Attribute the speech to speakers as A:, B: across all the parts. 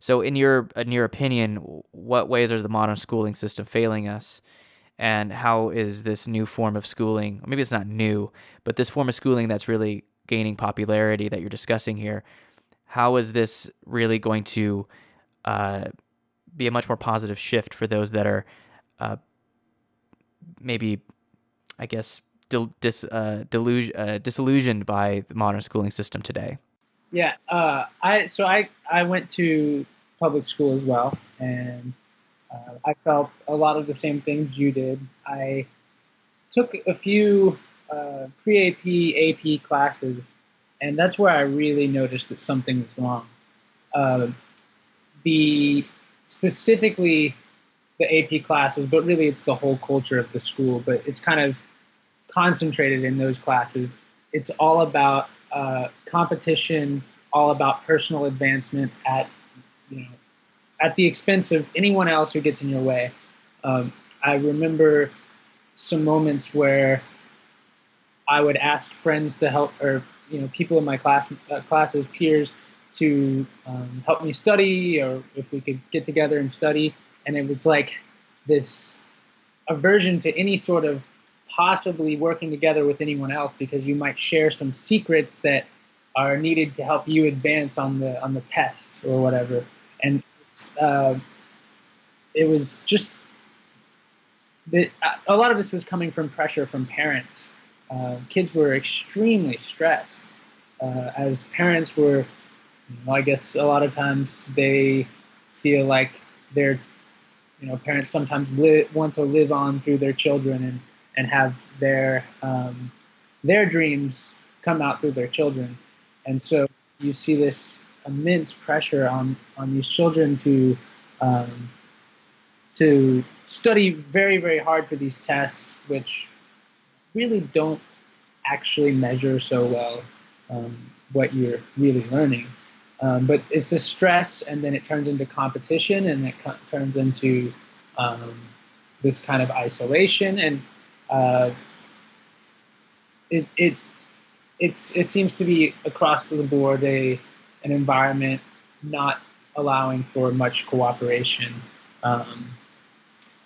A: So, in your in your opinion, what ways are the modern schooling system failing us, and how is this new form of schooling? Maybe it's not new, but this form of schooling that's really gaining popularity that you're discussing here. How is this really going to uh, be a much more positive shift for those that are uh, maybe, I guess, dis, uh, uh, disillusioned by the modern schooling system today?
B: Yeah, uh, I so I I went to public school as well, and uh, I felt a lot of the same things you did. I took a few uh, pre-AP, AP classes, and that's where I really noticed that something was wrong. Uh, the specifically the AP classes, but really it's the whole culture of the school. But it's kind of concentrated in those classes. It's all about uh, competition, all about personal advancement at you know at the expense of anyone else who gets in your way. Um, I remember some moments where I would ask friends to help, or you know, people in my class uh, classes, peers, to um, help me study, or if we could get together and study. And it was like this aversion to any sort of possibly working together with anyone else because you might share some secrets that are needed to help you advance on the on the tests or whatever. And uh, it was just the, a lot of this was coming from pressure from parents. Uh, kids were extremely stressed. Uh, as parents were, you know, I guess a lot of times they feel like their, you know, parents sometimes li- want to live on through their children and and have their um, their dreams come out through their children, and so you see this immense pressure on on these children to um, to study very very hard for these tests, which really don't actually measure so well um, what you're really learning. Um, but it's the stress, and then it turns into competition, and it co- turns into um, this kind of isolation, and uh, it it it's it seems to be across the board a an environment not allowing for much cooperation um,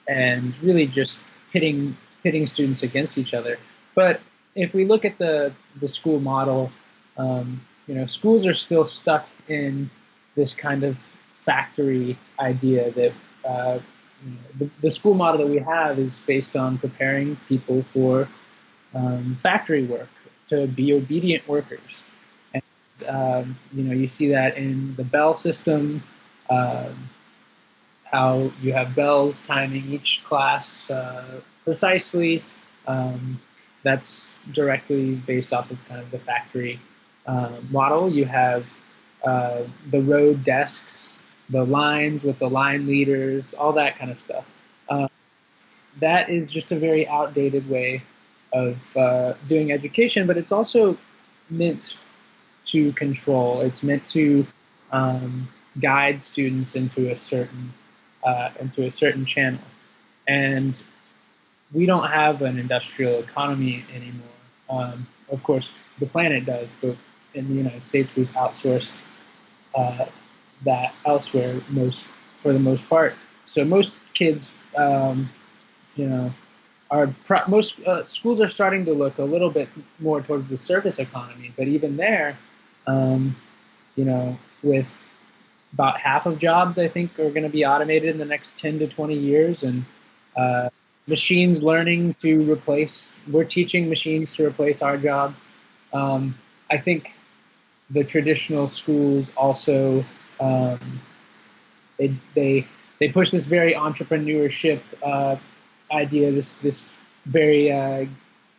B: and really just pitting pitting students against each other. But if we look at the the school model, um, you know, schools are still stuck in this kind of factory idea that uh, the, the, school model that we have is based on preparing people for um, factory work to be obedient workers um, you know, you see that in the bell system, um, how you have bells timing each class uh, precisely. Um, that's directly based off of kind of the factory uh, model. You have uh, the road desks, the lines with the line leaders, all that kind of stuff. Uh, that is just a very outdated way of uh, doing education, but it's also meant to control. It's meant to um, guide students into a certain uh, into a certain channel, and we don't have an industrial economy anymore. Um, of course, the planet does, but in the United States, we've outsourced uh, that elsewhere most for the most part. So most kids, um, you know, are pro- most uh, schools are starting to look a little bit more towards the service economy, but even there, um, you know, with about half of jobs, I think, are going to be automated in the next 10 to 20 years, and uh, machines learning to replace. We're teaching machines to replace our jobs. Um, I think the traditional schools also um, they they they push this very entrepreneurship uh, idea, this this very uh,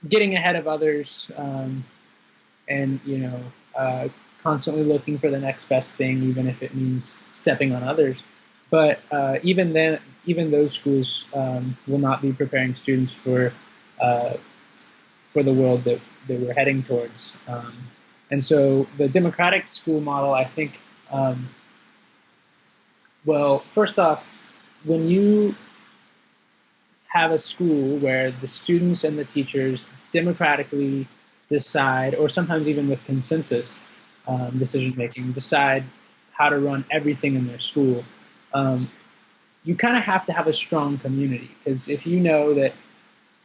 B: getting ahead of others, um, and you know uh, constantly looking for the next best thing, even if it means stepping on others. But uh, even then, even those schools um, will not be preparing students for uh, for the world that, that we're heading towards. Um, and so the democratic school model, I think, um, well, first off, when you have a school where the students and the teachers democratically decide, or sometimes even with consensus um, decision making, decide how to run everything in their school. Um, you kind of have to have a strong community because if you know that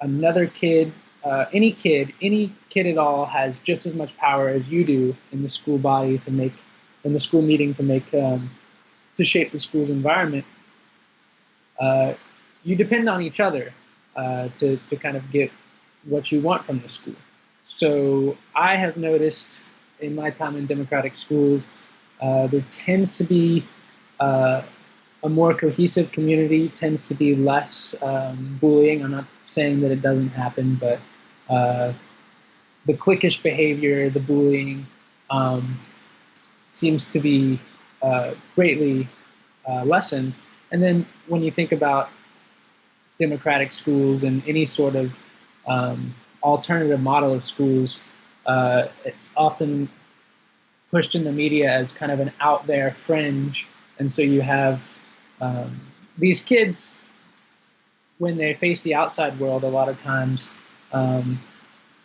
B: another kid, uh, any kid, any kid at all has just as much power as you do in the school body to make, in the school meeting to make, um, to shape the school's environment. Uh, you depend on each other uh, to to kind of get what you want from the school. So I have noticed in my time in democratic schools, uh, there tends to be uh, a more cohesive community, tends to be less um, bullying. I'm not saying that it doesn't happen, but uh, the cliquish behavior, the bullying, um, seems to be uh, greatly uh, lessened. And then when you think about democratic schools and any sort of um, alternative model of schools, uh, it's often pushed in the media as kind of an out there fringe. And so you have um, these kids, when they face the outside world, a lot of times, um,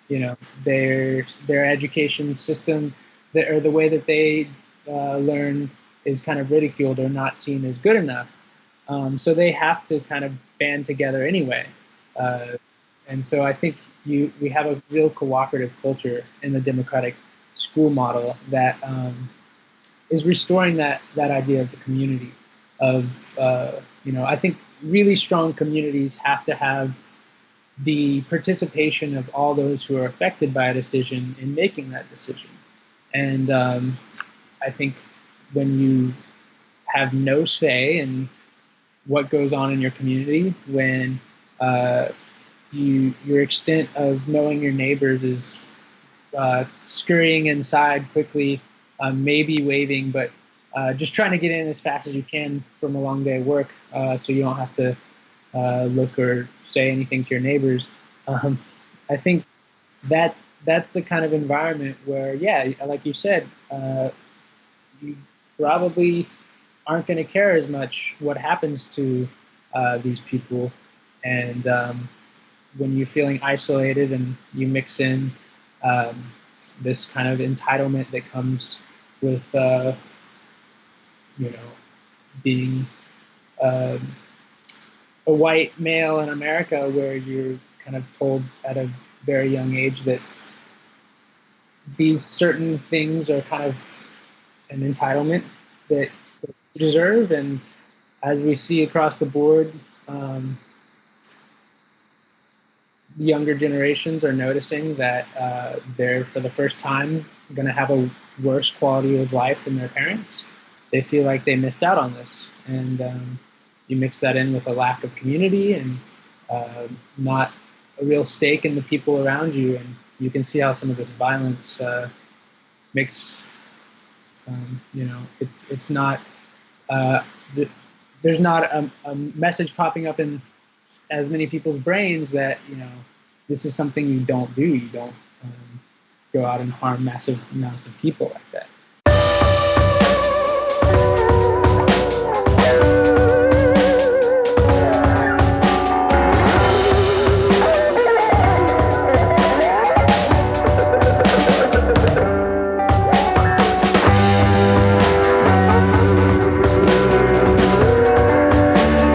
B: you know, their their education system, or the way that they uh, learn is kind of ridiculed or not seen as good enough. Um, so they have to kind of band together anyway. Uh, and so I think you we have a real cooperative culture in the democratic school model that um, is restoring that that idea of the community. Of uh, you know, I think really strong communities have to have the participation of all those who are affected by a decision in making that decision. And um, I think when you have no say in what goes on in your community, when uh, you your extent of knowing your neighbors is uh, scurrying inside quickly, uh, maybe waving, but uh, just trying to get in as fast as you can from a long day of work, uh, so you don't have to uh, look or say anything to your neighbors. Um, I think that that's the kind of environment where, yeah, like you said, you probably aren't going to care as much what happens to these people, and um, when you're feeling isolated and you mix in um, this kind of entitlement that comes with, uh, you know, being um, a white male in America, where you're kind of told at a very young age that these certain things are kind of an entitlement that, you deserve, and as we see across the board, um, younger generations are noticing that uh, they're for the first time going to have a worse quality of life than their parents. They feel like they missed out on this, and um, you mix that in with a lack of community and uh, not a real stake in the people around you, and you can see how some of this violence uh, makes. Um, you know, it's it's not. Uh, there's not a, a message popping up in as many people's brains that you know this is something you don't do. You don't um, go out and harm massive amounts of people like that.